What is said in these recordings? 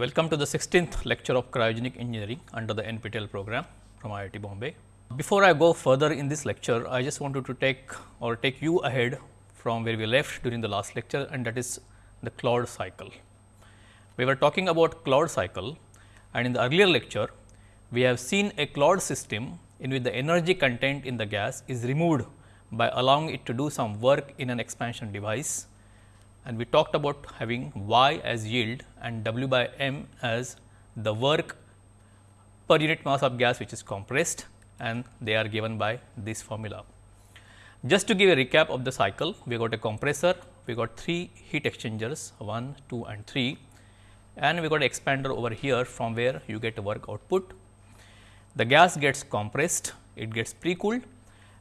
welcome to the 16th lecture of cryogenic engineering under the NPTEL program from IIT Bombay. Before I go further in this lecture, I just wanted to take or take you ahead from where we left during the last lecture and that is the Claude cycle. We were talking about Claude cycle and in the earlier lecture, we have seen a Claude system in which the energy content in the gas is removed by allowing it to do some work in an expansion device and we talked about having y as yield and w by m as the work per unit mass of gas which is compressed and they are given by this formula. Just to give a recap of the cycle, we got a compressor, we got three heat exchangers 1, 2 and 3 and we got an expander over here from where you get work output. The gas gets compressed, it gets pre-cooled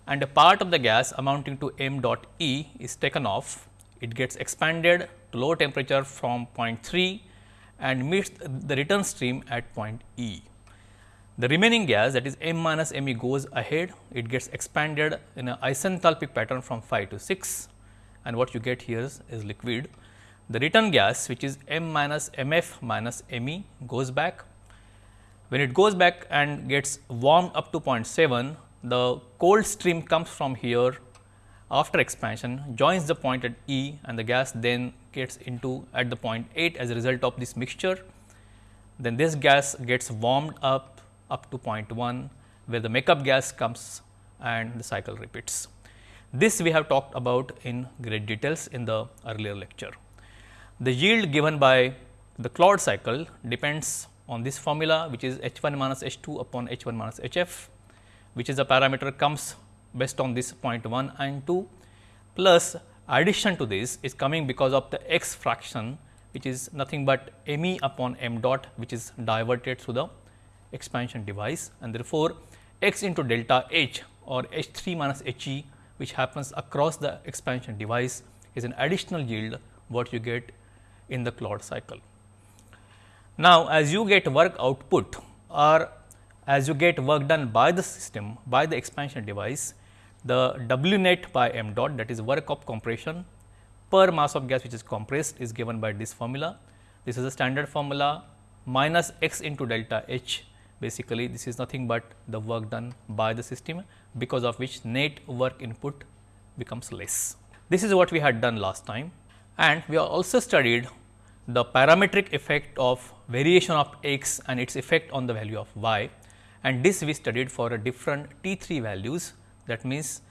and a part of the gas amounting to m dot E is taken off. It gets expanded to low temperature from point 3 and meets the return stream at point E. The remaining gas that is m minus m e goes ahead, it gets expanded in an isenthalpic pattern from 5 to 6 and what you get here is, is liquid. The return gas which is m minus m f minus m e goes back. When it goes back and gets warmed up to 0.7, the cold stream comes from here after expansion joins the point at E and the gas then gets into at the point 8 as a result of this mixture. Then this gas gets warmed up up to 0.1 where the makeup gas comes and the cycle repeats. This we have talked about in great details in the earlier lecture. The yield given by the Claude cycle depends on this formula which is H 1 minus H 2 upon H 1 minus H f which is a parameter comes based on this 0.1 and 2 plus addition to this is coming because of the x fraction which is nothing but m e upon m dot which is diverted through the expansion device and therefore, x into delta h or h 3 minus h e which happens across the expansion device is an additional yield what you get in the Claude cycle. Now, as you get work output or as you get work done by the system by the expansion device, the W net by m dot that is work of compression per mass of gas which is compressed is given by this formula. This is a standard formula minus x into delta h basically this is nothing but the work done by the system because of which net work input becomes less. This is what we had done last time and we also studied the parametric effect of variation of x and its effect on the value of y and this we studied for a different T 3 values that means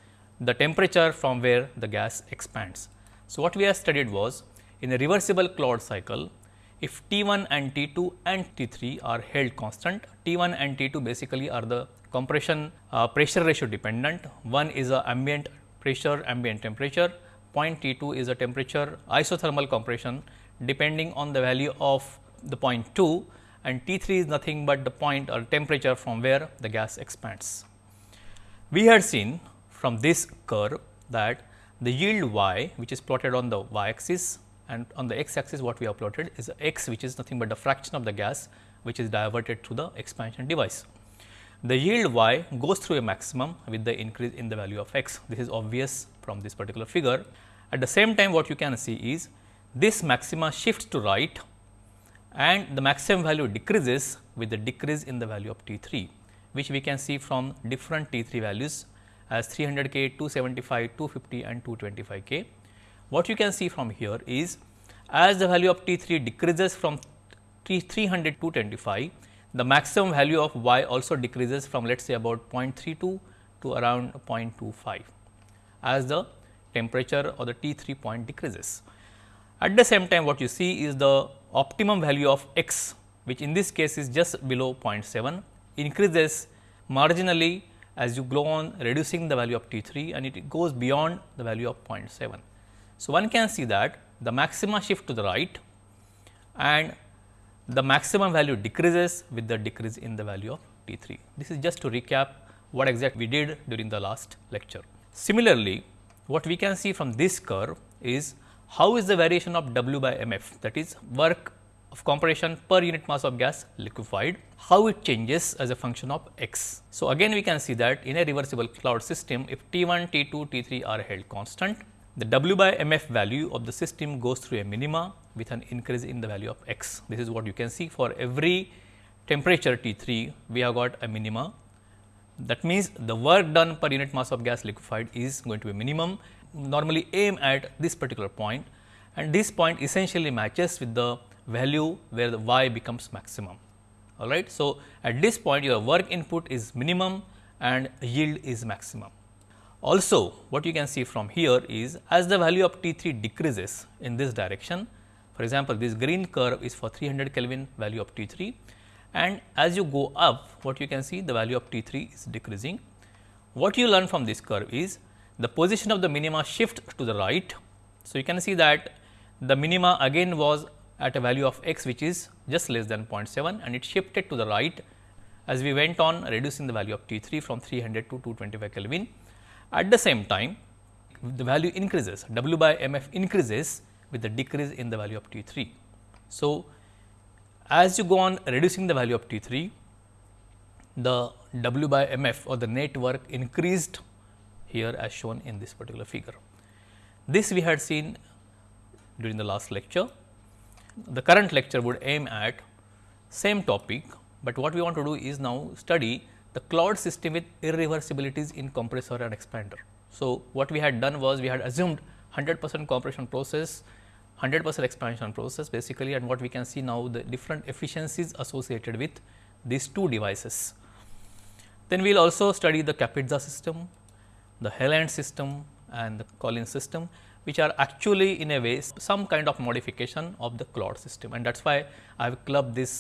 the temperature from where the gas expands. So, what we have studied was in a reversible Claude cycle if T 1 and T 2 and T 3 are held constant, T 1 and T 2 basically are the compression uh, pressure ratio dependent. One is a ambient pressure, ambient temperature, point T 2 is a temperature isothermal compression depending on the value of the point 2 and T 3 is nothing but the point or temperature from where the gas expands. We had seen from this curve that the yield y which is plotted on the y axis and on the x axis what we have plotted is x which is nothing but the fraction of the gas which is diverted through the expansion device. The yield y goes through a maximum with the increase in the value of x. This is obvious from this particular figure. At the same time what you can see is this maxima shifts to right and the maximum value decreases with the decrease in the value of T 3 which we can see from different T 3 values as 300 k, 275, 250 and 225 k. What you can see from here is as the value of T 3 decreases from T 300 to 225, the maximum value of y also decreases from let us say about 0.32 to around 0.25 as the temperature or the T 3 point decreases. At the same time what you see is the optimum value of x which in this case is just below 0.7 increases marginally as you go on reducing the value of T 3 and it goes beyond the value of 0.7. So, one can see that the maxima shift to the right and the maximum value decreases with the decrease in the value of T 3. This is just to recap what exactly we did during the last lecture. Similarly, what we can see from this curve is how is the variation of W by m f that is work of compression per unit mass of gas liquefied, how it changes as a function of x. So, again we can see that in a reversible Claude system if T 1, T 2, T 3 are held constant the W by m f value of the system goes through a minima with an increase in the value of x. This is what you can see for every temperature T 3 we have got a minima. That means, the work done per unit mass of gas liquefied is going to be minimum normally aim at this particular point and this point essentially matches with the value where the y becomes maximum. All right. So, at this point your work input is minimum and yield is maximum. Also, what you can see from here is as the value of T 3 decreases in this direction, for example, this green curve is for 300 Kelvin value of T 3 and as you go up what you can see the value of T 3 is decreasing. What you learn from this curve is the position of the minima shift to the right. So, you can see that the minima again was at a value of x which is just less than 0.7 and it shifted to the right as we went on reducing the value of T 3 from 300 to 225 Kelvin. At the same time, the value increases W by m f increases with the decrease in the value of T 3. So, as you go on reducing the value of T 3, the W by m f or the net work increased here as shown in this particular figure. This we had seen during the last lecture. The current lecture would aim at same topic, but what we want to do is now study the Claude system with irreversibilities in compressor and expander. So, what we had done was we had assumed 100 percent compression process, 100 percent expansion process basically and what we can see now the different efficiencies associated with these two devices. Then we will also study the Kapitza system, the Heylandt system and the Collins system which are actually in a way some kind of modification of the Claude system and that is why I have clubbed this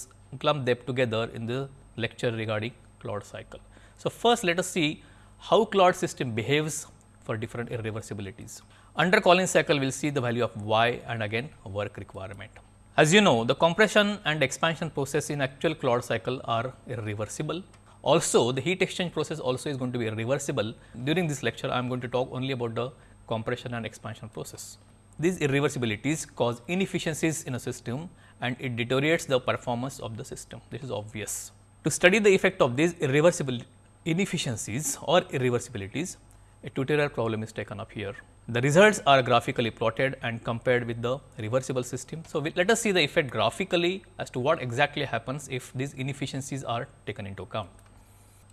clumped them together in the lecture regarding Claude cycle. So, first let us see how Claude system behaves for different irreversibilities. Under Collins cycle we will see the value of y and again work requirement. As you know the compression and expansion process in actual Claude cycle are irreversible also, the heat exchange process also is going to be reversible. During this lecture, I am going to talk only about the compression and expansion process. These irreversibilities cause inefficiencies in a system and it deteriorates the performance of the system. This is obvious. To study the effect of these irreversible inefficiencies or irreversibilities, a tutorial problem is taken up here. The results are graphically plotted and compared with the reversible system. So, we, let us see the effect graphically as to what exactly happens if these inefficiencies are taken into account.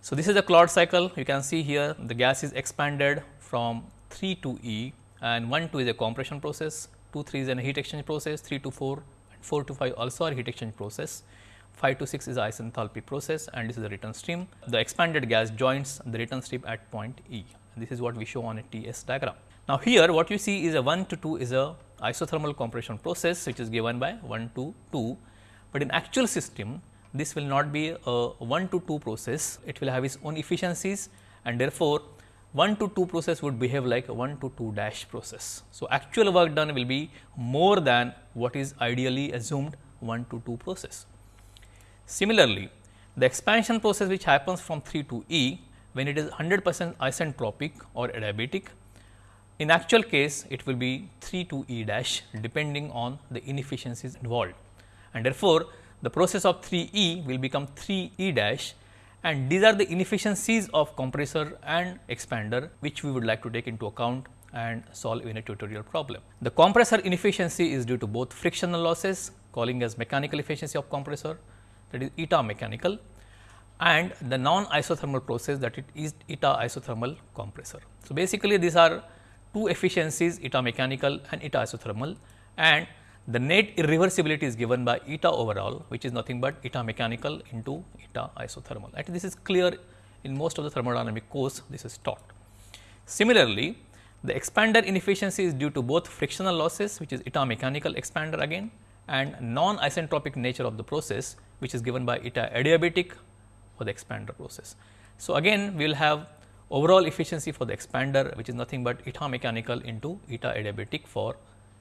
So, this is the Claude cycle you can see here the gas is expanded from 3 to E and 1 2 is a compression process, 2 3 is a heat exchange process, 3 to 4 and 4 to 5 also are heat exchange process, 5 to 6 is isenthalpy process and this is the return stream. The expanded gas joins the return stream at point E. This is what we show on a TS diagram. Now, here what you see is a 1 to 2 is a isothermal compression process which is given by 1 to 2, but in actual system this will not be a 1 to 2 process, it will have its own efficiencies and therefore, 1 to 2 process would behave like a 1 to 2 dash process. So, actual work done will be more than what is ideally assumed 1 to 2 process. Similarly, the expansion process which happens from 3 to E when it is 100 percent isentropic or adiabatic, in actual case it will be 3 to E dash depending on the inefficiencies involved and therefore, the process of 3 E will become 3 E dash and these are the inefficiencies of compressor and expander which we would like to take into account and solve in a tutorial problem. The compressor inefficiency is due to both frictional losses calling as mechanical efficiency of compressor that is eta mechanical and the non isothermal process that it is eta isothermal compressor. So, basically these are two efficiencies eta mechanical and eta isothermal and the net irreversibility is given by eta overall which is nothing but eta mechanical into eta isothermal. And this is clear in most of the thermodynamic course this is taught. Similarly, the expander inefficiency is due to both frictional losses which is eta mechanical expander again and non isentropic nature of the process which is given by eta adiabatic for the expander process. So, again we will have overall efficiency for the expander which is nothing but eta mechanical into eta adiabatic for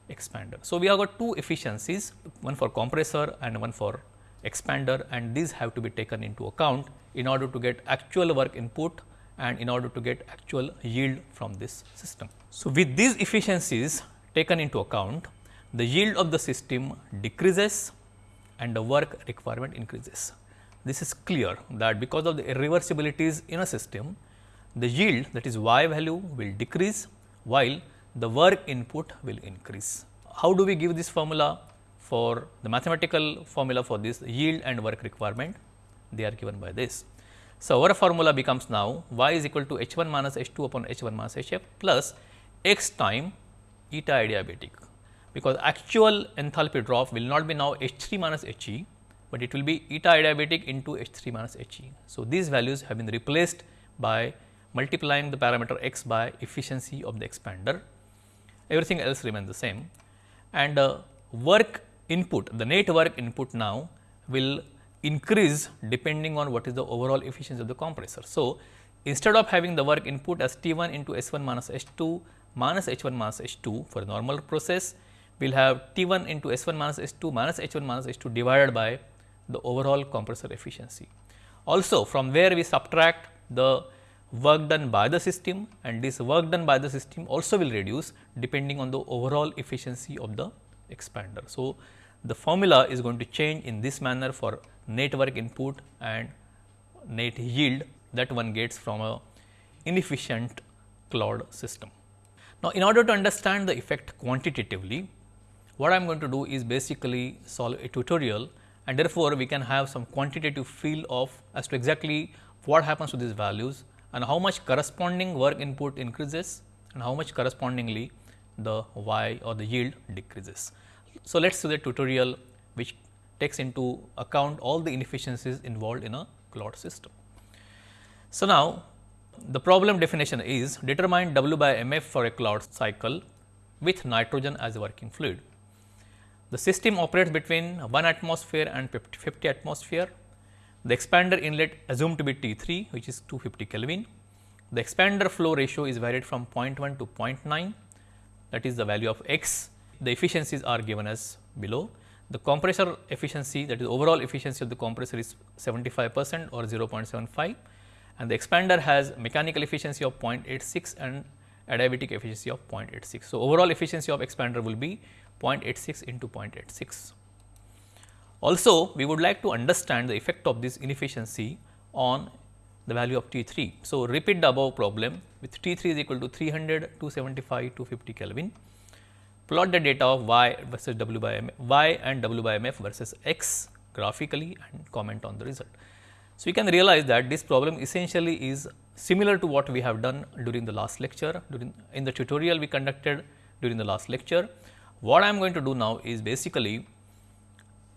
expander. So, we have got two efficiencies one for compressor and one for expander and these have to be taken into account in order to get actual work input and in order to get actual yield from this system. So, with these efficiencies taken into account the yield of the system decreases and the work requirement increases. This is clear that because of the irreversibilities in a system the yield that is y value will decrease while the work input will increase. How do we give this formula? for the mathematical formula for this yield and work requirement they are given by this. So, our formula becomes now y is equal to h 1 minus h 2 upon h 1 minus h f plus x time eta adiabatic because actual enthalpy drop will not be now H 3 minus H e, but it will be eta adiabatic into H 3 minus H e. So, these values have been replaced by multiplying the parameter x by efficiency of the expander, everything else remains the same and uh, work input, the net work input now will increase depending on what is the overall efficiency of the compressor. So, instead of having the work input as T 1 into S 1 minus H 2 minus H 1 minus H 2 for normal process, we will have T 1 into S 1 minus S 2 minus H 1 minus H 2 divided by the overall compressor efficiency. Also from where we subtract the work done by the system and this work done by the system also will reduce depending on the overall efficiency of the expander. So, the formula is going to change in this manner for net work input and net yield that one gets from a inefficient Claude system. Now, in order to understand the effect quantitatively, what I am going to do is basically solve a tutorial and therefore, we can have some quantitative feel of as to exactly what happens to these values and how much corresponding work input increases and how much correspondingly the y or the yield decreases. So, let us see the tutorial which takes into account all the inefficiencies involved in a Claude system. So, now the problem definition is determine W by m f for a Claude cycle with nitrogen as a working fluid. The system operates between 1 atmosphere and 50 atmosphere. The expander inlet assumed to be T 3 which is 250 Kelvin. The expander flow ratio is varied from 0.1 to 0.9 that is the value of x. The efficiencies are given as below. The compressor efficiency that is overall efficiency of the compressor is 75 percent or 0.75 and the expander has mechanical efficiency of 0.86 and adiabatic efficiency of 0.86. So, overall efficiency of expander will be 0.86 into 0.86. Also, we would like to understand the effect of this inefficiency on the value of T 3. So, repeat the above problem with T 3 is equal to 300, 275, 250 Kelvin. Plot the data of y versus w by m, y and w by m f versus x graphically and comment on the result. So, you can realize that this problem essentially is similar to what we have done during the last lecture, during in the tutorial we conducted during the last lecture. What I am going to do now is basically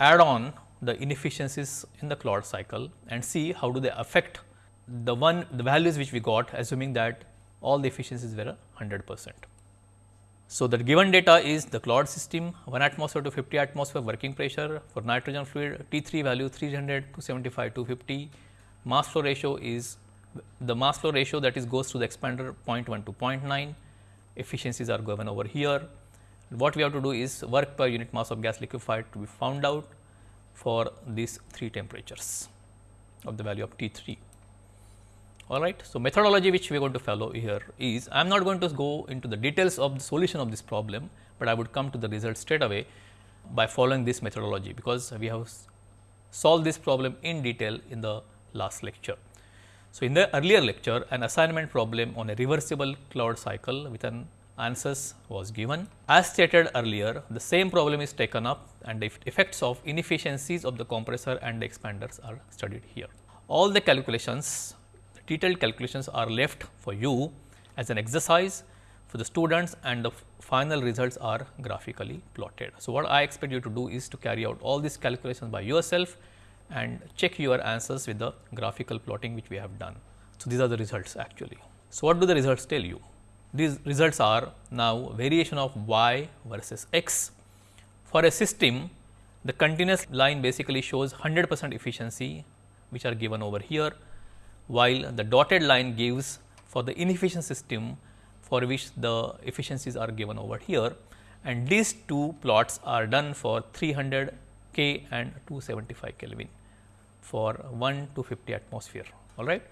add on the inefficiencies in the Claude cycle and see how do they affect the one the values which we got assuming that all the efficiencies were 100 percent. So, the given data is the Claude system 1 atmosphere to 50 atmosphere working pressure for nitrogen fluid T 3 value 300 to 75 to 50 mass flow ratio is the mass flow ratio that is goes to the expander 0.1 to 0.9 efficiencies are given over here what we have to do is work per unit mass of gas liquefied to be found out for these three temperatures of the value of T 3. All right. So, methodology which we are going to follow here is I am not going to go into the details of the solution of this problem, but I would come to the result straight away by following this methodology, because we have solved this problem in detail in the last lecture. So, in the earlier lecture an assignment problem on a reversible Claude cycle with an answers was given. As stated earlier, the same problem is taken up and the effects of inefficiencies of the compressor and the expanders are studied here. All the calculations, the detailed calculations are left for you as an exercise for the students and the final results are graphically plotted. So, what I expect you to do is to carry out all these calculations by yourself and check your answers with the graphical plotting which we have done. So, these are the results actually. So, what do the results tell you? These results are now variation of y versus x. For a system, the continuous line basically shows 100 percent efficiency which are given over here, while the dotted line gives for the inefficient system for which the efficiencies are given over here and these two plots are done for 300 K and 275 Kelvin for 1 to 50 atmosphere. All right.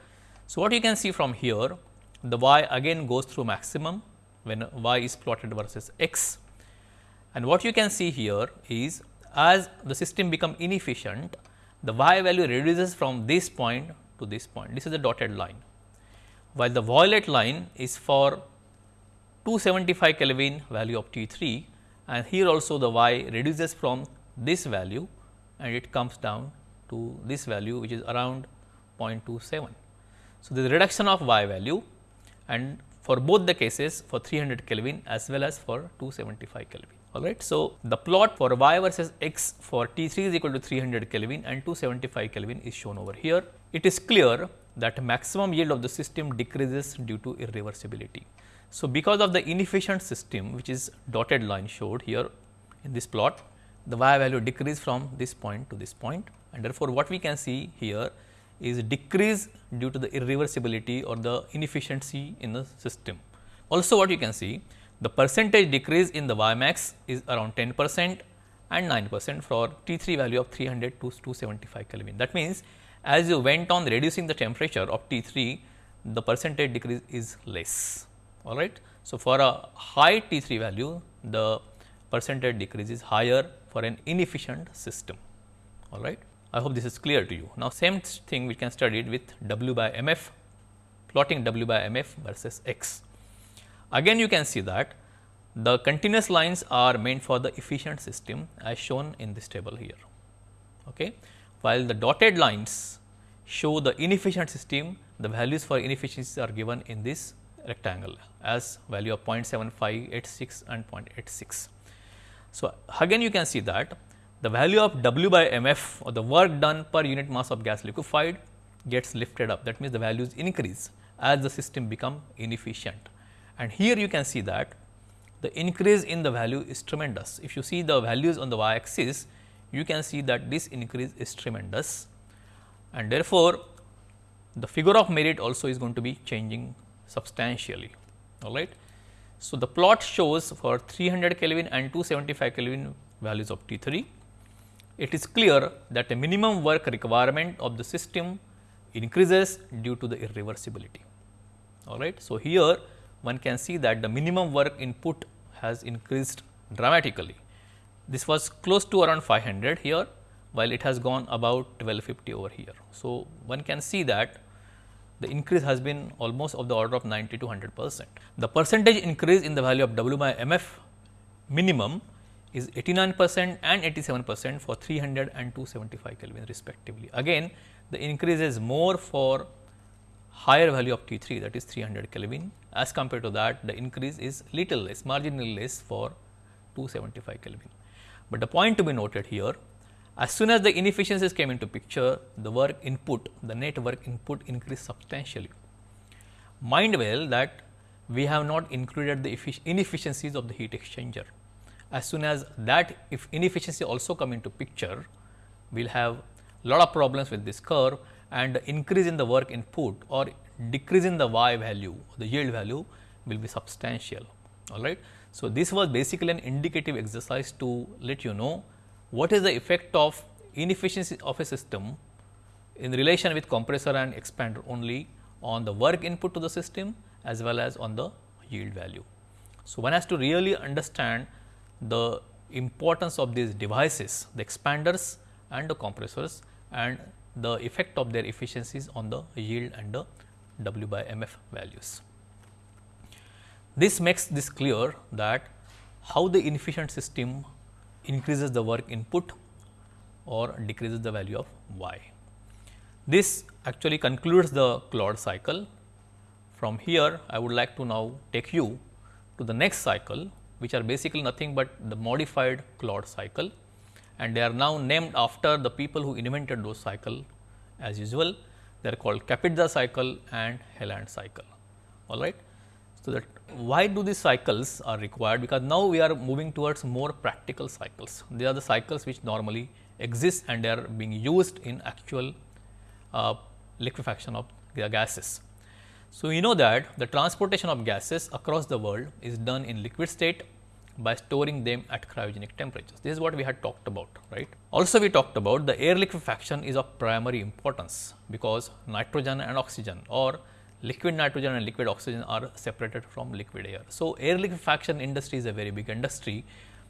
So, what you can see from here the y again goes through maximum when y is plotted versus x. And what you can see here is as the system become inefficient, the y value reduces from this point to this point. This is the dotted line, while the violet line is for 275 Kelvin value of T 3 and here also the y reduces from this value and it comes down to this value which is around 0.27. So, a reduction of y value and for both the cases for 300 Kelvin as well as for 275 Kelvin. Alright. So, the plot for y versus x for T3 is equal to 300 Kelvin and 275 Kelvin is shown over here. It is clear that maximum yield of the system decreases due to irreversibility. So, because of the inefficient system which is dotted line showed here in this plot, the y value decrease from this point to this point and therefore, what we can see here is decrease due to the irreversibility or the inefficiency in the system. Also what you can see the percentage decrease in the y max is around 10 percent and 9 percent for T 3 value of 300 to 275 Kelvin. That means, as you went on reducing the temperature of T 3 the percentage decrease is less all right. So, for a high T 3 value the percentage decrease is higher for an inefficient system all right. I hope this is clear to you. Now, same thing we can study it with W by m f plotting W by m f versus x. Again you can see that the continuous lines are meant for the efficient system as shown in this table here. Okay. While the dotted lines show the inefficient system, the values for inefficiencies are given in this rectangle as value of 0.75, 86 and 0.86. So, again you can see that the value of W by mf or the work done per unit mass of gas liquefied gets lifted up that means, the values increase as the system become inefficient. And here you can see that the increase in the value is tremendous. If you see the values on the y axis, you can see that this increase is tremendous and therefore, the figure of merit also is going to be changing substantially. All right. So, the plot shows for 300 Kelvin and 275 Kelvin values of T 3. It is clear that the minimum work requirement of the system increases due to the irreversibility. All right. So, here one can see that the minimum work input has increased dramatically. This was close to around 500 here, while it has gone about 1250 over here. So, one can see that the increase has been almost of the order of 90 to 100 percent. The percentage increase in the value of W by M f minimum is 89 percent and 87 percent for 300 and 275 Kelvin respectively. Again the increase is more for higher value of T 3 that is 300 Kelvin as compared to that the increase is little less marginally less for 275 Kelvin. But the point to be noted here as soon as the inefficiencies came into picture, the work input, the net work input increased substantially. Mind well that we have not included the inefficiencies of the heat exchanger. As soon as that if inefficiency also come into picture, we will have lot of problems with this curve and increase in the work input or decrease in the y value, the yield value will be substantial. All right. So, this was basically an indicative exercise to let you know what is the effect of inefficiency of a system in relation with compressor and expander only on the work input to the system as well as on the yield value. So, one has to really understand the importance of these devices, the expanders and the compressors and the effect of their efficiencies on the yield and the W by M f values. This makes this clear that how the inefficient system increases the work input or decreases the value of y. This actually concludes the Claude cycle. From here, I would like to now take you to the next cycle, which are basically nothing but the modified Claude cycle and they are now named after the people who invented those cycle as usual. They are called Kapitsa cycle and Heylandt cycle. All right. So, that why do these cycles are required? Because now we are moving towards more practical cycles. They are the cycles which normally exist and they are being used in actual uh, liquefaction of the gases. So, we know that the transportation of gases across the world is done in liquid state by storing them at cryogenic temperatures. This is what we had talked about, right. Also we talked about the air liquefaction is of primary importance because nitrogen and oxygen or liquid nitrogen and liquid oxygen are separated from liquid air. So, air liquefaction industry is a very big industry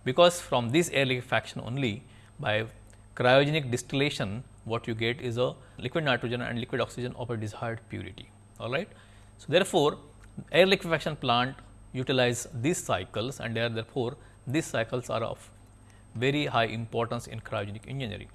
because from this air liquefaction only by cryogenic distillation what you get is a liquid nitrogen and liquid oxygen of a desired purity all right. So, therefore, air liquefaction plant utilize these cycles and therefore, these cycles are of very high importance in cryogenic engineering.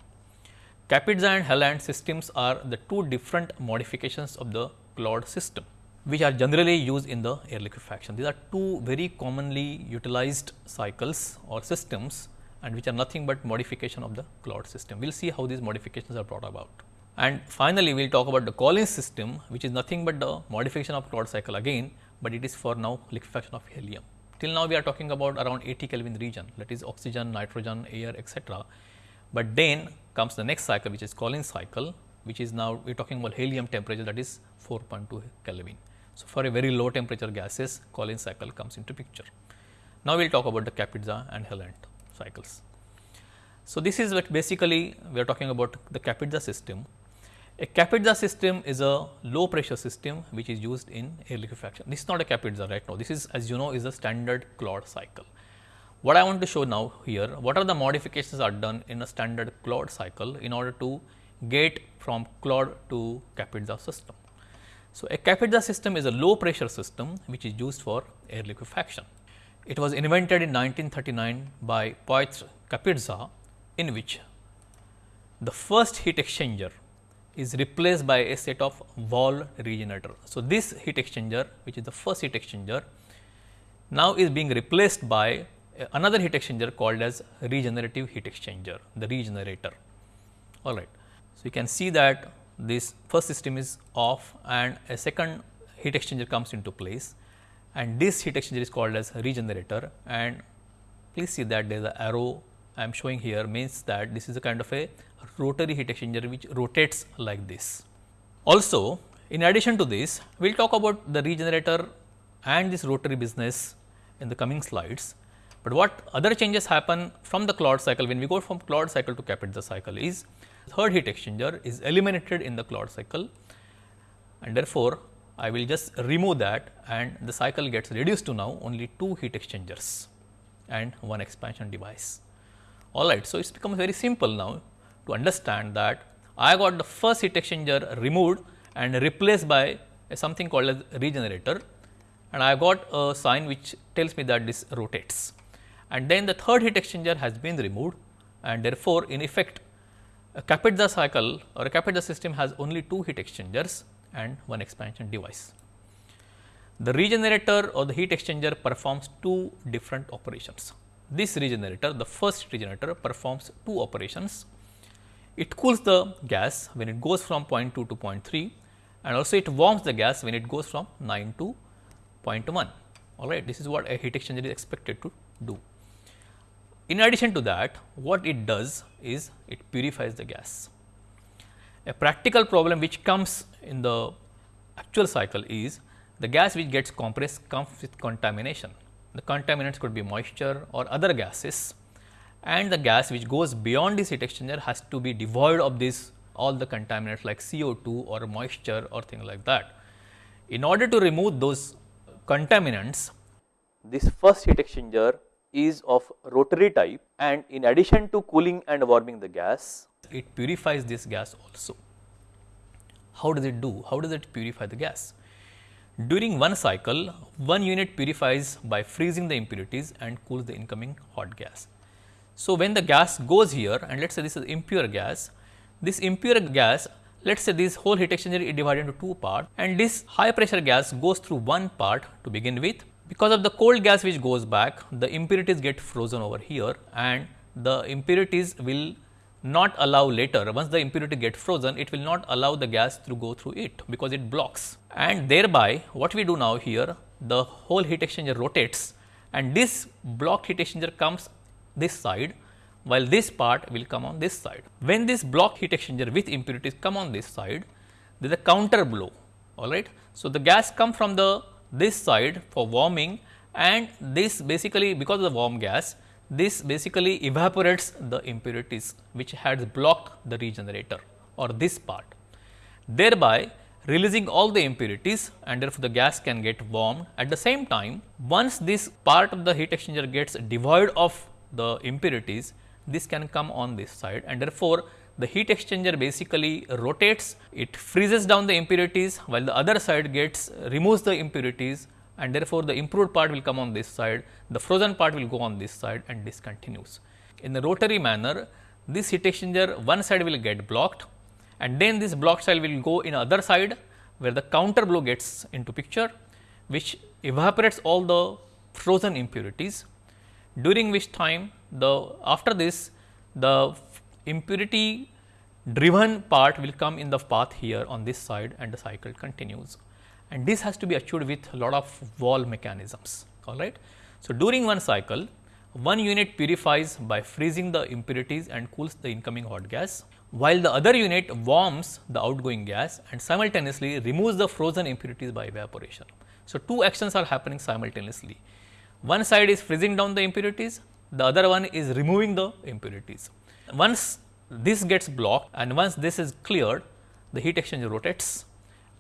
Kapitza and Heylandt systems are the two different modifications of the Claude system, which are generally used in the air liquefaction. These are two very commonly utilized cycles or systems and which are nothing but modification of the Claude system. We will see how these modifications are brought about. And finally, we will talk about the Collins system, which is nothing but the modification of Claude cycle again, but it is for now liquefaction of helium. Till now, we are talking about around 80 Kelvin region, that is oxygen, nitrogen, air, etc. But then comes the next cycle, which is Collins cycle, which is now we are talking about helium temperature that is 4.2 Kelvin. So, for a very low temperature gases, Collins cycle comes into picture. Now, we will talk about the Kapitza and Heylandt cycles. So, this is what basically we are talking about the Kapitza system. A Kapitza system is a low pressure system which is used in air liquefaction. This is not a Kapitza right now. This is as you know is a standard Claude cycle. What I want to show now here, what are the modifications are done in a standard Claude cycle in order to get from Claude to Kapitza system. So, a Kapitza system is a low pressure system which is used for air liquefaction. It was invented in 1939 by Piotr Kapitza in which the first heat exchanger is replaced by a set of wall regenerator. So, this heat exchanger which is the first heat exchanger now is being replaced by another heat exchanger called as regenerative heat exchanger, the regenerator. All right. So, you can see that this first system is off and a second heat exchanger comes into place and this heat exchanger is called as regenerator and please see that there is an arrow I am showing here means that this is a kind of a rotary heat exchanger which rotates like this. Also in addition to this we will talk about the regenerator and this rotary business in the coming slides. But what other changes happen from the Claude cycle when we go from Claude cycle to Kapitza cycle is third heat exchanger is eliminated in the Claude cycle and therefore, I will just remove that and the cycle gets reduced to now only two heat exchangers and one expansion device. Alright, so it's become very simple now to understand that I got the first heat exchanger removed and replaced by something called as regenerator and I got a sign which tells me that this rotates. And then the third heat exchanger has been removed and therefore, in effect a Kapitza cycle or a Kapitza system has only two heat exchangers and one expansion device. The regenerator or the heat exchanger performs two different operations. This regenerator, the first regenerator performs two operations. It cools the gas when it goes from 0.2 to 0.3 and also it warms the gas when it goes from 9 to 0.1. All right, this is what a heat exchanger is expected to do. In addition to that, what it does is it purifies the gas. A practical problem which comes in the actual cycle is the gas which gets compressed comes with contamination. The contaminants could be moisture or other gases and the gas which goes beyond this heat exchanger has to be devoid of this all the contaminants like CO2 or moisture or things like that. In order to remove those contaminants, this first heat exchanger is of rotary type and in addition to cooling and warming the gas, it purifies this gas also. How does it do? How does it purify the gas? During one cycle, one unit purifies by freezing the impurities and cools the incoming hot gas. So, when the gas goes here and let us say this is impure gas, this impure gas let us say this whole heat exchanger is divided into two parts and this high pressure gas goes through one part to begin with because of the cold gas which goes back, the impurities get frozen over here and the impurities will not allow later, once the impurity get frozen, it will not allow the gas to go through it because it blocks. And thereby, what we do now here, the whole heat exchanger rotates and this blocked heat exchanger comes this side, while this part will come on this side. When this blocked heat exchanger with impurities come on this side, there is a counter blow, alright. So, the gas come from the this side for warming and this basically because of the warm gas this basically evaporates the impurities which had blocked the regenerator or this part thereby releasing all the impurities and therefore, the gas can get warmed. At the same time once this part of the heat exchanger gets devoid of the impurities this can come on this side and therefore, the heat exchanger basically rotates, it freezes down the impurities while the other side gets removes the impurities and therefore, the improved part will come on this side, the frozen part will go on this side and this continues. In the rotary manner, this heat exchanger one side will get blocked and then this blocked side will go in other side where the counter blow gets into picture which evaporates all the frozen impurities during which time the after this the impurity driven part will come in the path here on this side and the cycle continues and this has to be achieved with a lot of wall mechanisms all right. So, during one cycle one unit purifies by freezing the impurities and cools the incoming hot gas, while the other unit warms the outgoing gas and simultaneously removes the frozen impurities by evaporation. So, two actions are happening simultaneously. One side is freezing down the impurities, the other one is removing the impurities. Once this gets blocked and once this is cleared, the heat exchanger rotates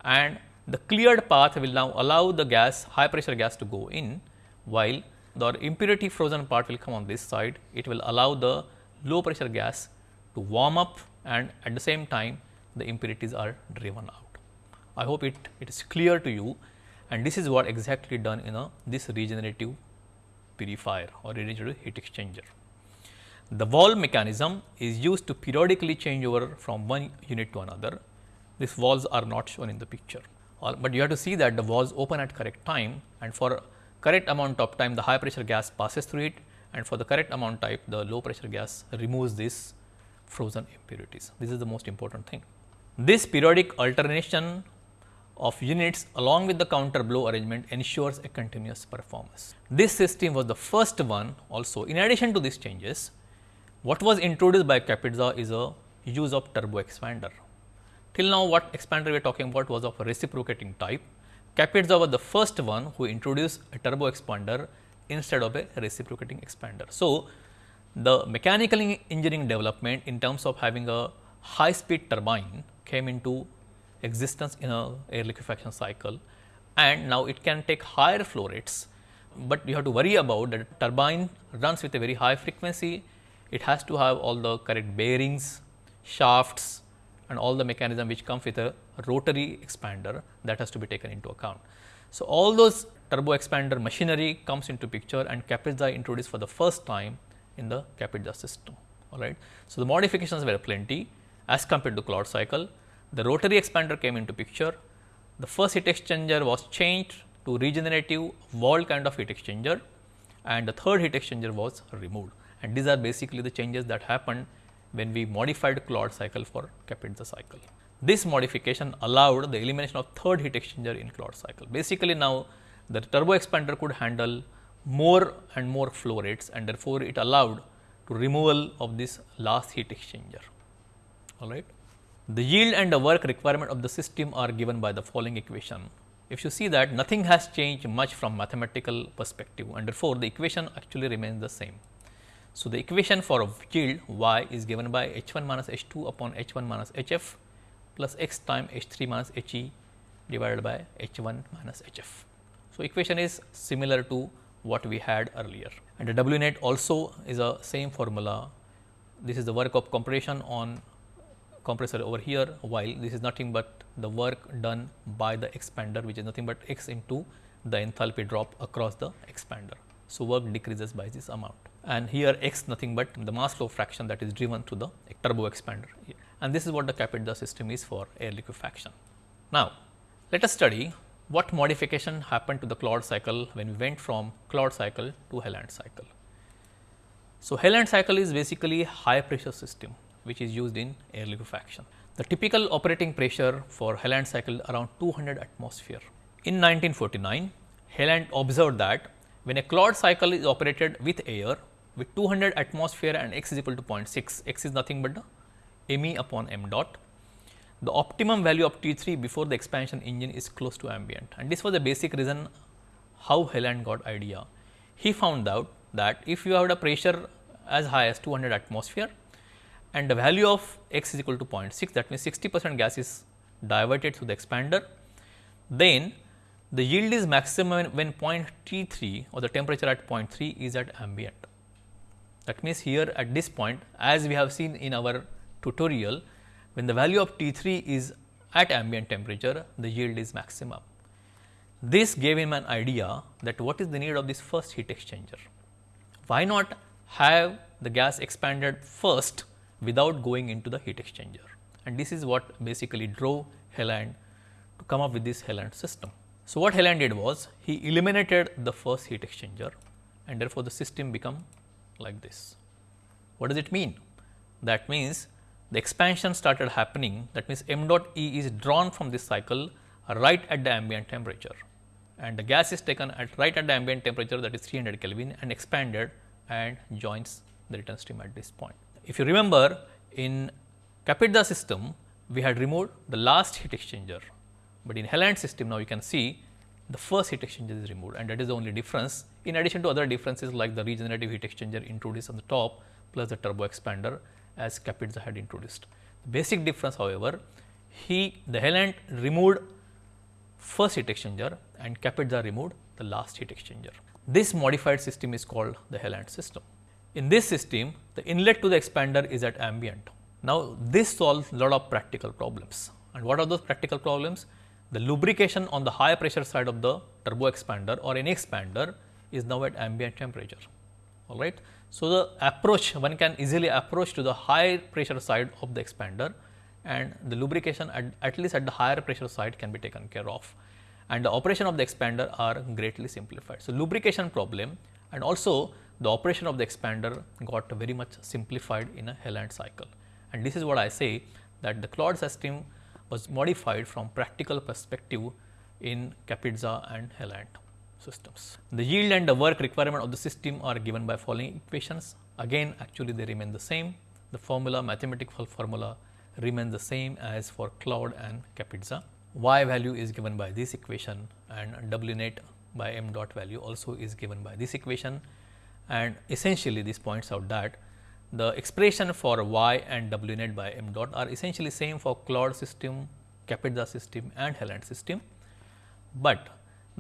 and the cleared path will now allow the gas high pressure gas to go in, while the impurity frozen part will come on this side. It will allow the low pressure gas to warm up and at the same time the impurities are driven out. I hope it, it is clear to you and this is what exactly done in a this regenerative purifier or regenerative heat exchanger. The valve mechanism is used to periodically change over from one unit to another. These valves are not shown in the picture, but you have to see that the valves open at correct time and for correct amount of time the high pressure gas passes through it and for the correct amount type the low pressure gas removes this frozen impurities. This is the most important thing. This periodic alternation of units along with the counter blow arrangement ensures a continuous performance. This system was the first one also in addition to these changes what was introduced by Kapitsa is a use of turbo expander. Till now what expander we are talking about was of a reciprocating type. Kapitsa was the first one who introduced a turbo expander instead of a reciprocating expander. So, the mechanical engineering development in terms of having a high speed turbine came into existence in a air liquefaction cycle and now it can take higher flow rates, but you have to worry about that turbine runs with a very high frequency it has to have all the correct bearings, shafts and all the mechanism which comes with a rotary expander that has to be taken into account. So, all those turbo expander machinery comes into picture and Kapitsa introduced for the first time in the Kapitsa system. All right. So, the modifications were plenty as compared to Claude cycle. The rotary expander came into picture. The first heat exchanger was changed to regenerative wall kind of heat exchanger and the third heat exchanger was removed and these are basically the changes that happened when we modified Claude cycle for Kapitsa cycle. This modification allowed the elimination of third heat exchanger in Claude cycle. Basically now the turbo expander could handle more and more flow rates and therefore, it allowed to removal of this last heat exchanger. All right. The yield and the work requirement of the system are given by the following equation. If you see that nothing has changed much from mathematical perspective and therefore, the equation actually remains the same. So, the equation for yield y is given by h 1 minus h 2 upon h 1 minus h f plus x time h 3 minus h e divided by h 1 minus h f. So, equation is similar to what we had earlier and the W net also is a same formula. This is the work of compression on compressor over here while this is nothing but the work done by the expander which is nothing but x into the enthalpy drop across the expander. So, work decreases by this amount and here x nothing but the mass flow fraction that is driven through the turbo expander and this is what the Kapitsa system is for air liquefaction. Now, let us study what modification happened to the Claude cycle when we went from Claude cycle to Heylandt cycle. So, Heylandt cycle is basically a high pressure system which is used in air liquefaction. The typical operating pressure for Heylandt cycle around 200 atmosphere. In 1949, Heylandt observed that when a Claude cycle is operated with air, with 200 atmosphere and x is equal to 0.6, x is nothing but the me upon m dot. The optimum value of T 3 before the expansion engine is close to ambient and this was the basic reason how Heylandt got idea. He found out that if you have a pressure as high as 200 atmosphere and the value of x is equal to 0.6 that means 60 percent gas is diverted through the expander, then the yield is maximum when point T 3 or the temperature at point 3 is at ambient. That means, here at this point as we have seen in our tutorial when the value of T 3 is at ambient temperature the yield is maximum. This gave him an idea that what is the need of this first heat exchanger. Why not have the gas expanded first without going into the heat exchanger and this is what basically drove Heylandt to come up with this Heylandt system. So, what Heylandt did was he eliminated the first heat exchanger and therefore, the system become like this. What does it mean? That means the expansion started happening that means m dot E is drawn from this cycle right at the ambient temperature and the gas is taken at right at the ambient temperature that is 300 Kelvin and expanded and joins the return stream at this point. If you remember in Kapitza system we had removed the last heat exchanger, but in Heylandt system now you can see the first heat exchanger is removed and that is the only difference in addition to other differences like the regenerative heat exchanger introduced on the top plus the turbo expander as Kapitza had introduced. The basic difference however, he the Heylandt removed first heat exchanger and Kapitza removed the last heat exchanger. This modified system is called the Heylandt system. In this system, the inlet to the expander is at ambient. Now, this solves a lot of practical problems. And what are those practical problems? The lubrication on the high pressure side of the turbo expander or any expander is now at ambient temperature. All right. So, the approach one can easily approach to the high pressure side of the expander and the lubrication at, at least at the higher pressure side can be taken care of and the operation of the expander are greatly simplified. So, lubrication problem and also the operation of the expander got very much simplified in a Heylandt cycle and this is what I say that the Claude system was modified from practical perspective in Kapitza and Heylandt systems. The yield and the work requirement of the system are given by following equations. Again actually they remain the same. The formula mathematical formula remains the same as for Claude and Kapitza. Y value is given by this equation and W net by m dot value also is given by this equation and essentially this points out that the expression for y and w net by m dot are essentially same for Claude system, Kapitza system and Heylandt system, but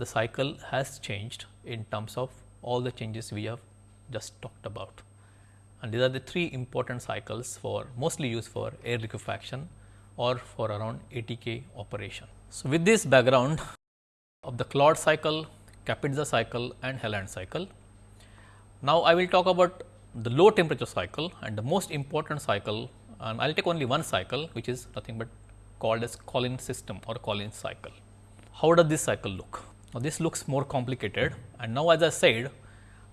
the cycle has changed in terms of all the changes we have just talked about. And these are the three important cycles for mostly used for air liquefaction or for around ATK operation. So, with this background of the Claude cycle, Kapitza cycle and Heylandt cycle, now I will talk about the low temperature cycle and the most important cycle and I will take only one cycle which is nothing but called as Collins system or Collins cycle. How does this cycle look? Now, this looks more complicated and now as I said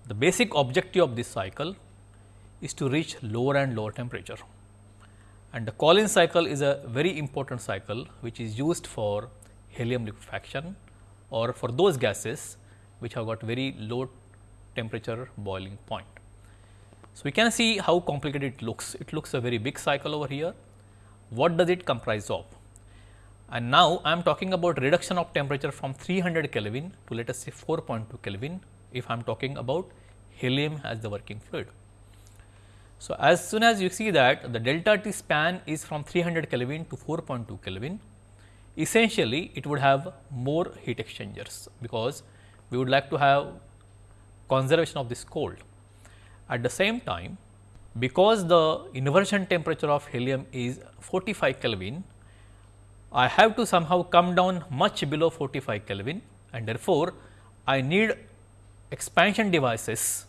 the basic objective of this cycle is to reach lower and lower temperature. And the Collins cycle is a very important cycle which is used for helium liquefaction or for those gases which have got very low temperature boiling point. So, we can see how complicated it looks. It looks a very big cycle over here. What does it comprise of? And now, I am talking about reduction of temperature from 300 Kelvin to let us say 4.2 Kelvin if I am talking about helium as the working fluid. So, as soon as you see that the delta T span is from 300 Kelvin to 4.2 Kelvin, essentially it would have more heat exchangers because we would like to have conservation of this cold. At the same time, because the inversion temperature of helium is 45 Kelvin, I have to somehow come down much below 45 Kelvin and therefore, I need expansion devices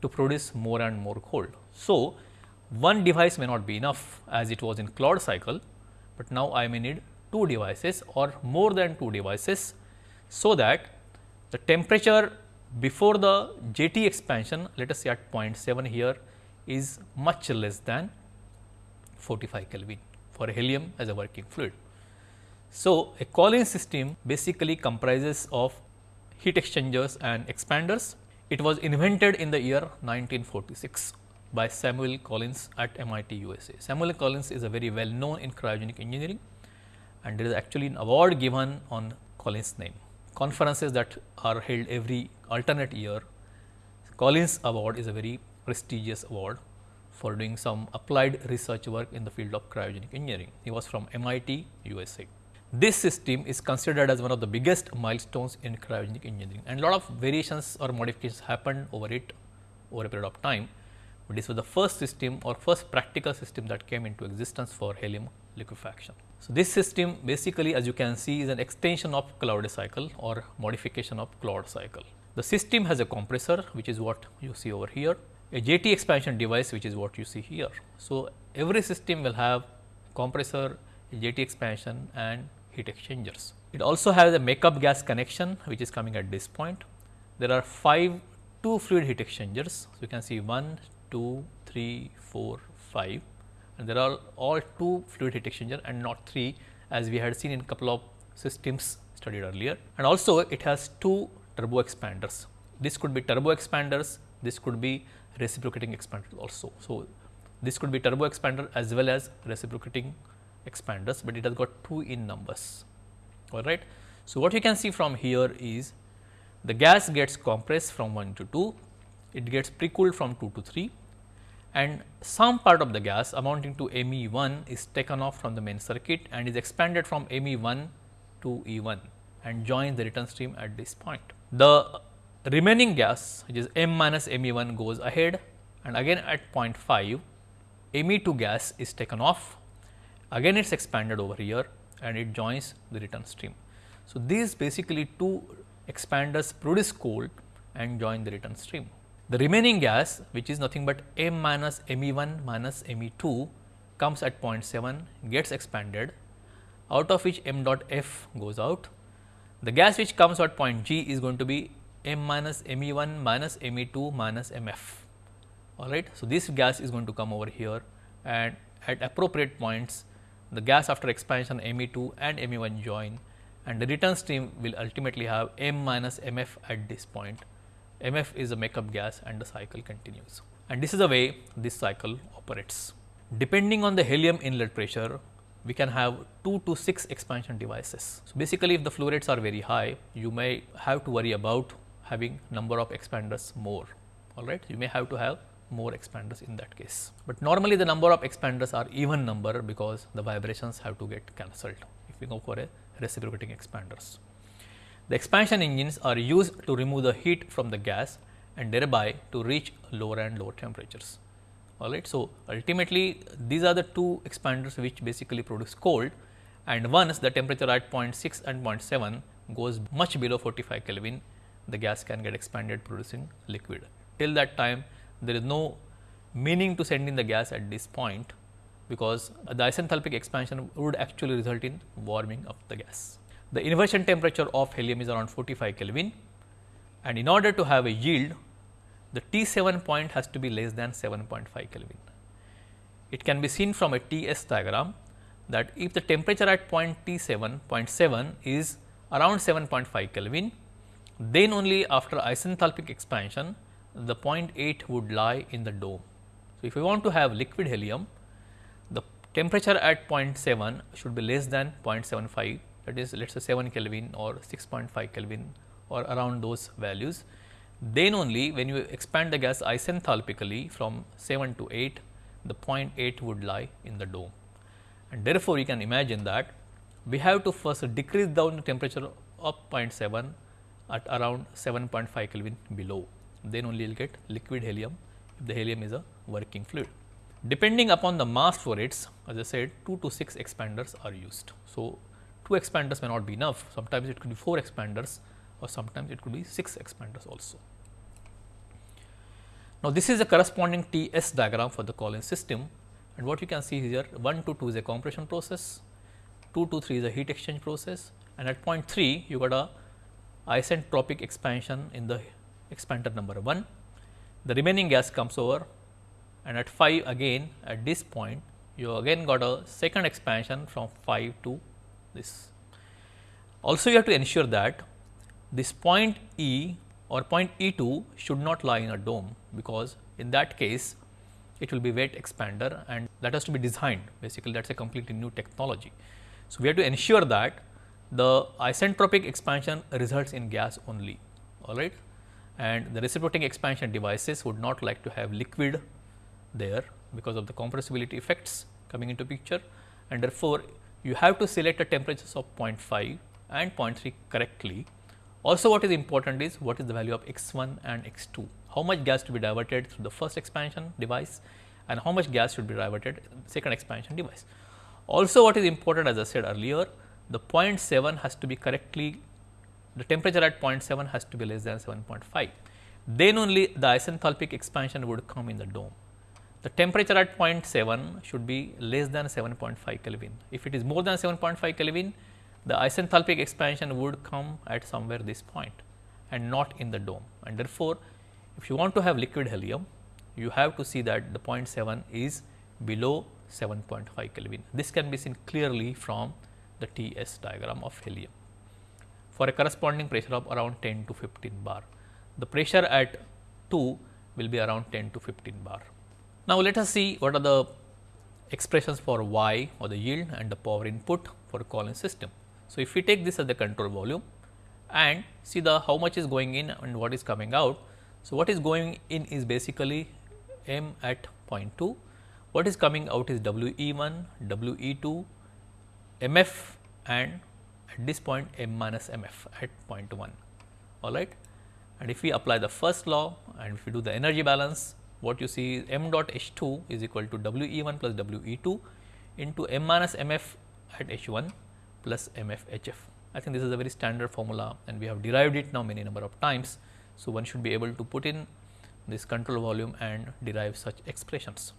to produce more and more cold. So, one device may not be enough as it was in Claude cycle, but now I may need two devices or more than two devices. So, that the temperature before the JT expansion let us say at 0.7 here is much less than 45 Kelvin for helium as a working fluid. So, a Collins system basically comprises of heat exchangers and expanders. It was invented in the year 1946 by Samuel Collins at MIT USA. Samuel Collins is a very well known in cryogenic engineering and there is actually an award given on Collins name conferences that are held every alternate year. Collins Award is a very prestigious award for doing some applied research work in the field of cryogenic engineering. He was from MIT, USA. This system is considered as one of the biggest milestones in cryogenic engineering and a lot of variations or modifications happened over it over a period of time. But this was the first system or first practical system that came into existence for helium liquefaction. So, this system basically as you can see is an extension of Claude cycle or modification of Claude cycle. The system has a compressor which is what you see over here a JT expansion device which is what you see here. So, every system will have compressor, JT expansion and heat exchangers. It also has a makeup gas connection which is coming at this point. There are 5 two fluid heat exchangers. So, you can see 1, 2, 3, 4, 5 and there are all 2 fluid heat exchanger and not 3 as we had seen in couple of systems studied earlier. And also it has 2 turbo expanders. This could be turbo expanders, this could be reciprocating expanders also. So, this could be turbo expander as well as reciprocating expanders, but it has got 2 in numbers all right. So, what you can see from here is the gas gets compressed from 1 to 2, it gets pre-cooled from 2 to 3 and some part of the gas amounting to ME 1 is taken off from the main circuit and is expanded from ME 1 to E 1 and joins the return stream at this point. The remaining gas which is M minus ME 1 goes ahead and again at point 5 ME 2 gas is taken off again it is expanded over here and it joins the return stream. So, these basically two expanders produce cold and join the return stream. The remaining gas which is nothing but M minus Me 1 minus Me 2 comes at 0.7 gets expanded out of which m dot f goes out. The gas which comes at point G is going to be m minus Me 1 minus Me 2 minus Mf all right. So, this gas is going to come over here and at appropriate points the gas after expansion Me 2 and Me 1 join and the return stream will ultimately have M minus Mf at this point. Mf is a makeup gas and the cycle continues. And this is the way this cycle operates. Depending on the helium inlet pressure, we can have 2 to 6 expansion devices. So, basically if the flow rates are very high, you may have to worry about having number of expanders more, alright. You may have to have more expanders in that case. But normally the number of expanders are even number because the vibrations have to get cancelled if we go for a reciprocating expanders. The expansion engines are used to remove the heat from the gas and thereby to reach lower and lower temperatures. Alright. So, ultimately these are the two expanders which basically produce cold and once the temperature at 0.6 and 0.7 goes much below 45 Kelvin, the gas can get expanded producing liquid. Till that time there is no meaning to send in the gas at this point because the isenthalpic expansion would actually result in warming of the gas. The inversion temperature of helium is around 45 Kelvin and in order to have a yield, the T 7 point has to be less than 7.5 Kelvin. It can be seen from a T s diagram that if the temperature at point T 7 0.7 is around 7.5 Kelvin, then only after isenthalpic expansion the 0.8 would lie in the dome. So, if we want to have liquid helium, the temperature at 0.7 should be less than 0.75 that is let us say 7 Kelvin or 6.5 Kelvin or around those values. Then only when you expand the gas isenthalpically from 7 to 8, the 0.8 would lie in the dome. And therefore, you can imagine that we have to first decrease down the temperature of 0.7 at around 7.5 Kelvin below then only you will get liquid helium if the helium is a working fluid. Depending upon the mass flow rates as I said 2 to 6 expanders are used. So, 2 expanders may not be enough sometimes it could be 4 expanders or sometimes it could be 6 expanders also. Now, this is a corresponding T s diagram for the Collins system and what you can see here 1 to 2 is a compression process, 2 to 3 is a heat exchange process and at point 3 you got a isentropic expansion in the expander number 1. The remaining gas comes over and at 5 again at this point you again got a second expansion from 5 to this. Also you have to ensure that this point E or point E 2 should not lie in a dome because in that case it will be wet expander and that has to be designed basically that is a completely new technology. So, we have to ensure that the isentropic expansion results in gas only all right and the reciprocating expansion devices would not like to have liquid there because of the compressibility effects coming into picture and therefore, you have to select the temperatures of 0.5 and 0.3 correctly. Also what is important is what is the value of x 1 and x 2, how much gas to be diverted through the first expansion device and how much gas should be diverted second expansion device. Also what is important as I said earlier, the 0.7 has to be correctly the temperature at 0.7 has to be less than 7.5 then only the isenthalpic expansion would come in the dome. The temperature at point 7 should be less than 7.5 Kelvin. If it is more than 7.5 Kelvin, the isenthalpic expansion would come at somewhere this point and not in the dome. And therefore, if you want to have liquid helium, you have to see that the point 7 is below 7.5 Kelvin. This can be seen clearly from the TS diagram of helium for a corresponding pressure of around 10 to 15 bar. The pressure at 2 will be around 10 to 15 bar. Now, let us see what are the expressions for y or the yield and the power input for a Collins system. So, if we take this as the control volume and see the how much is going in and what is coming out. So, what is going in is basically m at 0.2, what is coming out is W e 1, W e 2, m f and at this point m minus m f at 0.1 all right. And if we apply the first law and if we do the energy balance what you see is m dot h 2 is equal to W e 1 plus W e 2 into m minus m f at h 1 plus mf h f. I think this is a very standard formula and we have derived it now many number of times. So, one should be able to put in this control volume and derive such expressions.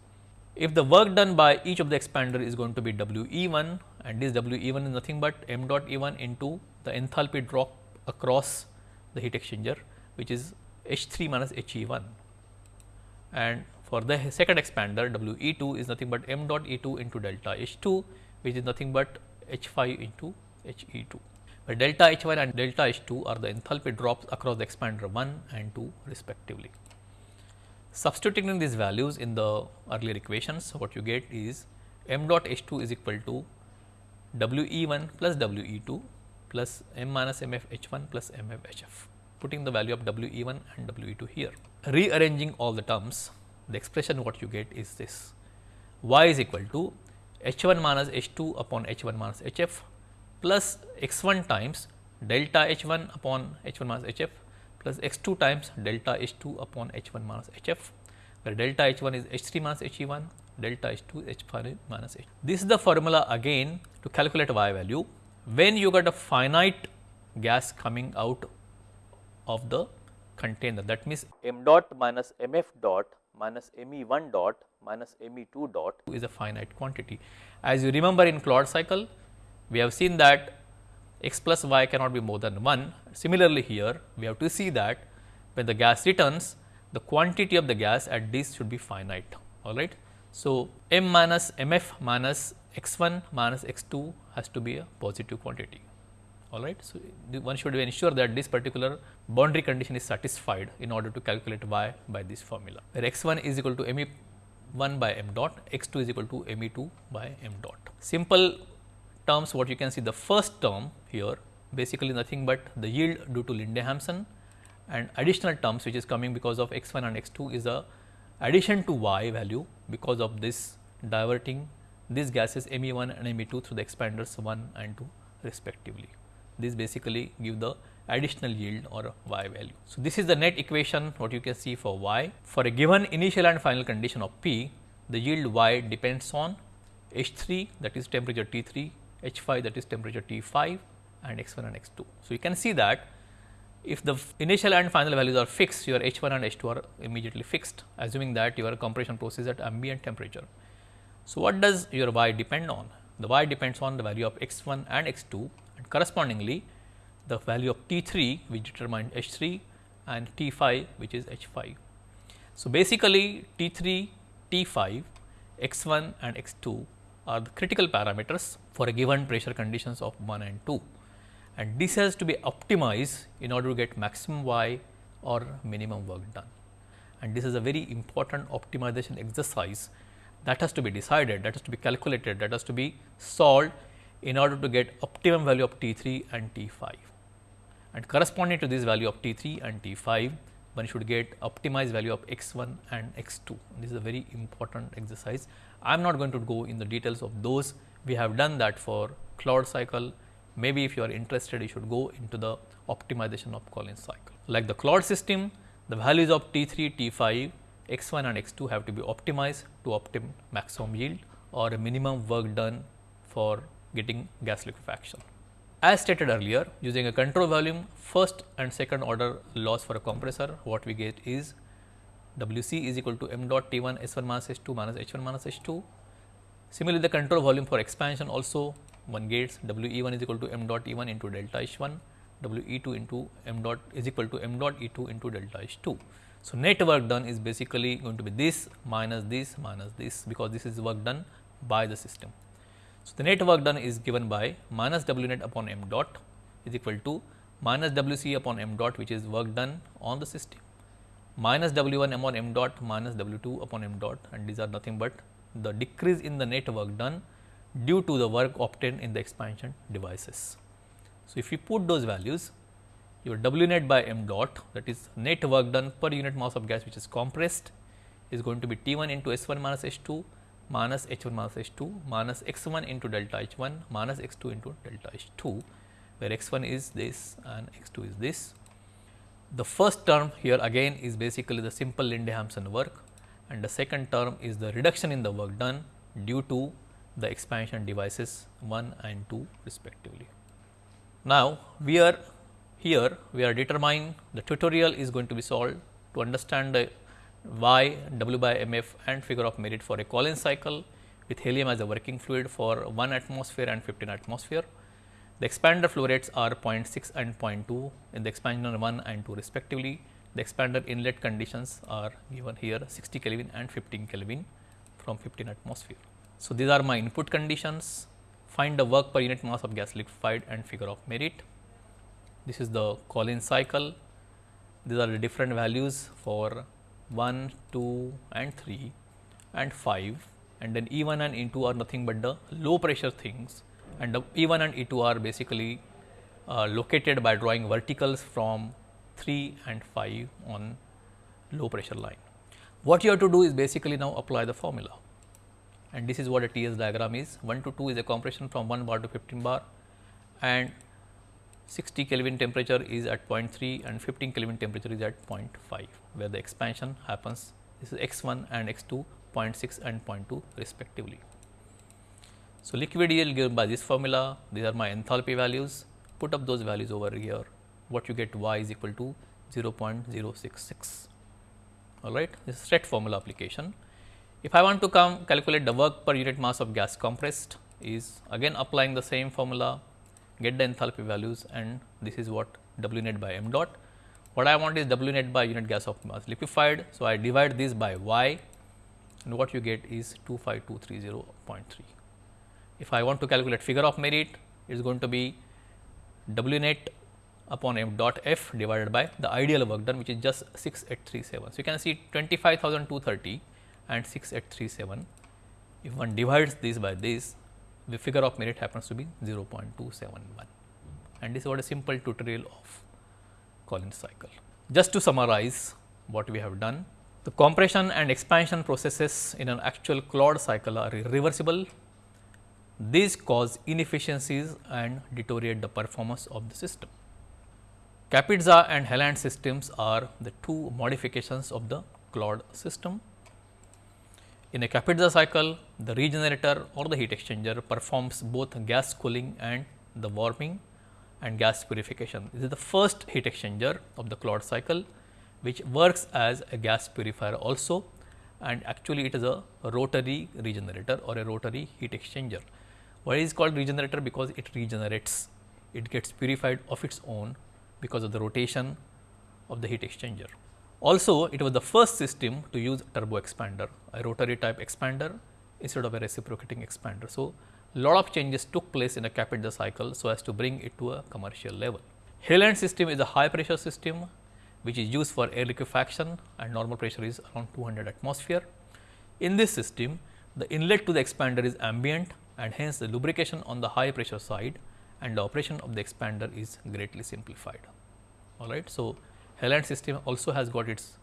If the work done by each of the expander is going to be W E 1 and this W E 1 is nothing but m dot E 1 into the enthalpy drop across the heat exchanger which is H 3 minus H E 1 and for the second expander W E 2 is nothing but m dot E 2 into delta H 2 which is nothing but H 5 into H E 2 where delta H 1 and delta H 2 are the enthalpy drops across the expander 1 and 2 respectively. Substituting in these values in the earlier equations, what you get is m dot H 2 is equal to W E 1 plus W E 2 plus m minus m f H 1 plus m f H f, putting the value of W E 1 and W E 2 here. Rearranging all the terms, the expression what you get is this y is equal to H 1 minus H 2 upon H 1 minus H f plus x 1 times delta h 1 upon h 1 minus h f plus x 2 times delta h 2 upon h 1 minus h f, where delta h 1 is h 3 minus h e 1, delta h 2 h 5 minus h. This is the formula again to calculate y value when you got a finite gas coming out of the container that means m dot minus m f dot minus m e 1 dot minus m e 2 dot is a finite quantity. As you remember in Claude cycle we have seen that x plus y cannot be more than 1. Similarly, here we have to see that when the gas returns the quantity of the gas at this should be finite all right. So, m minus m f minus x 1 minus x 2 has to be a positive quantity all right. So, one should ensure that this particular boundary condition is satisfied in order to calculate y by this formula where x 1 is equal to m e 1 by m dot, x 2 is equal to m e 2 by m dot. Simple terms what you can see the first term here basically nothing but the yield due to Linde-Hampson and additional terms which is coming because of x 1 and x 2 is a addition to y value because of this diverting these gases M e 1 and M e 2 through the expanders 1 and 2 respectively. This basically give the additional yield or y value. So, this is the net equation what you can see for y. For a given initial and final condition of P, the yield y depends on H 3 that is temperature T 3 H 5 that is temperature T 5 and x 1 and x 2. So, you can see that if the initial and final values are fixed your H 1 and H 2 are immediately fixed assuming that your compression process at ambient temperature. So, what does your y depend on? The y depends on the value of x 1 and x 2 and correspondingly the value of T 3 which determine H 3 and T 5 which is H 5. So, basically T 3, T 5, x 1 and x 2 are the critical parameters for a given pressure conditions of 1 and 2 and this has to be optimized in order to get maximum y or minimum work done. And this is a very important optimization exercise that has to be decided, that has to be calculated, that has to be solved in order to get optimum value of T 3 and T 5. And corresponding to this value of T 3 and T 5, one should get optimized value of x 1 and x 2. This is a very important exercise. I am not going to go in the details of those we have done that for Claude cycle. Maybe if you are interested, you should go into the optimization of Collins cycle. Like the Claude system, the values of T 3, T 5, x 1 and x 2 have to be optimized to obtain maximum yield or a minimum work done for getting gas liquefaction. As stated earlier using a control volume first and second order loss for a compressor what we get is W c is equal to m dot T 1 S 1 minus S 2 minus H 1 minus H 2. Similarly, the control volume for expansion also one gets W e 1 is equal to m dot E 1 into delta H 1 W e 2 into m dot is equal to m dot E 2 into delta H 2. So, net work done is basically going to be this minus this minus this because this is work done by the system. So, the net work done is given by minus W net upon m dot is equal to minus W c upon m dot which is work done on the system minus W 1 m on m dot minus W 2 upon m dot and these are nothing but the decrease in the net work done due to the work obtained in the expansion devices. So, if you put those values your W net by m dot that is net work done per unit mass of gas which is compressed is going to be T 1 into S 1 minus H 2 minus H 1 minus H 2 minus x 1 into delta H 1 minus x 2 into delta H 2 where x 1 is this and x 2 is this. The first term here again is basically the simple Linde-Hampson work and the second term is the reduction in the work done due to the expansion devices 1 and 2 respectively. Now, we are here we are determining the tutorial is going to be solved to understand the Y W by M f and figure of merit for a Collins cycle with helium as a working fluid for 1 atmosphere and 15 atmosphere. The expander flow rates are 0.6 and 0.2 in the expander 1 and 2 respectively. The expander inlet conditions are given here 60 Kelvin and 15 Kelvin from 15 atmosphere. So, these are my input conditions find the work per unit mass of gas liquefied and figure of merit. This is the Collins cycle these are the different values for 1, 2 and 3 and 5 and then E 1 and E 2 are nothing but the low pressure things and the E 1 and E 2 are basically uh, located by drawing verticals from 3 and 5 on low pressure line. What you have to do is basically now apply the formula and this is what a TS diagram is 1 to 2 is a compression from 1 bar to 15 bar and 60 Kelvin temperature is at 0.3 and 15 Kelvin temperature is at 0.5 where the expansion happens this is x 1 and x 2 0.6 and 0.2 respectively. So, liquid yield given by this formula, these are my enthalpy values, put up those values over here, what you get y is equal to 0.066, all right. This is straight formula application. If I want to come calculate the work per unit mass of gas compressed is again applying the same formula, get the enthalpy values and this is what W net by m dot. What I want is W net by unit gas of mass liquefied. So, I divide this by y and what you get is 25230.3. If I want to calculate figure of merit, it is going to be W net upon m dot f divided by the ideal work done which is just 6837. So, you can see 25,230 and 6837. If one divides this by this, the figure of merit happens to be 0.271 and this is what a simple tutorial of Collins cycle. Just to summarize what we have done, the compression and expansion processes in an actual Claude cycle are irreversible these cause inefficiencies and deteriorate the performance of the system. Kapitsa and Heylandt systems are the two modifications of the Claude system. In a Kapitsa cycle, the regenerator or the heat exchanger performs both gas cooling and the warming and gas purification. This is the first heat exchanger of the Claude cycle, which works as a gas purifier also and actually it is a rotary regenerator or a rotary heat exchanger. Why is called regenerator? Because it regenerates, it gets purified of its own because of the rotation of the heat exchanger. Also, it was the first system to use turbo expander, a rotary type expander instead of a reciprocating expander. So, lot of changes took place in a Kapitsa cycle so as to bring it to a commercial level. Heylandt system is a high pressure system which is used for air liquefaction and normal pressure is around 200 atmosphere. In this system, the inlet to the expander is ambient and hence the lubrication on the high pressure side and the operation of the expander is greatly simplified. All right. So, Heylandt system also has got its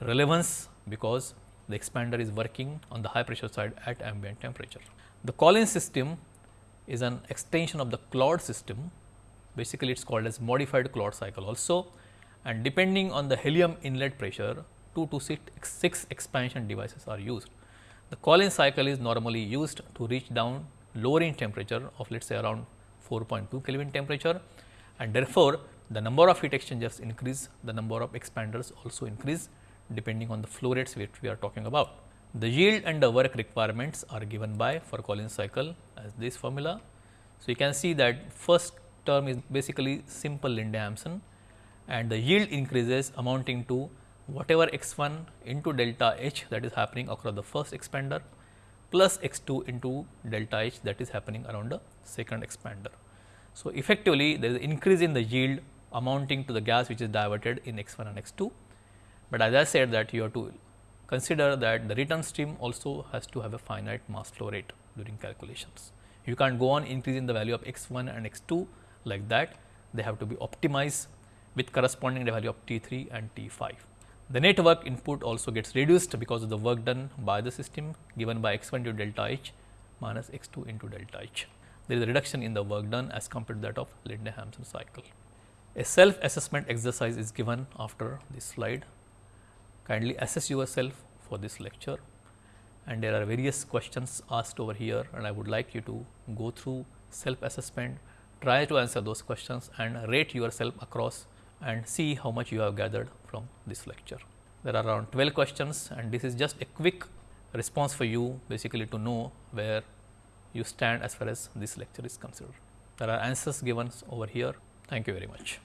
relevance because the expander is working on the high pressure side at ambient temperature. The Collins system is an extension of the Claude system basically it is called as modified Claude cycle also and depending on the helium inlet pressure 2 to 6, 6 expansion devices are used. The Collins cycle is normally used to reach down lowering temperature of let us say around 4.2 Kelvin temperature and therefore, the number of heat exchangers increase, the number of expanders also increase depending on the flow rates which we are talking about. The yield and the work requirements are given by for Collins cycle as this formula. So, you can see that first term is basically simple Linde-Hampson and the yield increases amounting to whatever x 1 into delta H that is happening across the first expander plus x 2 into delta H that is happening around the second expander. So, effectively there is increase in the yield amounting to the gas which is diverted in x 1 and x 2, but as I said that you have to consider that the return stream also has to have a finite mass flow rate during calculations. You can't go on increasing the value of x 1 and x 2 like that, they have to be optimized with corresponding value of T 3 and T 5. The net work input also gets reduced because of the work done by the system given by x 1 into delta H minus x 2 into delta H. There is a reduction in the work done as compared to that of Linde-Hampson cycle. A self assessment exercise is given after this slide. Kindly assess yourself for this lecture and there are various questions asked over here and I would like you to go through self assessment, try to answer those questions and rate yourself across and see how much you have gathered from this lecture. There are around 12 questions and this is just a quick response for you basically to know where you stand as far as this lecture is concerned. There are answers given over here. Thank you very much.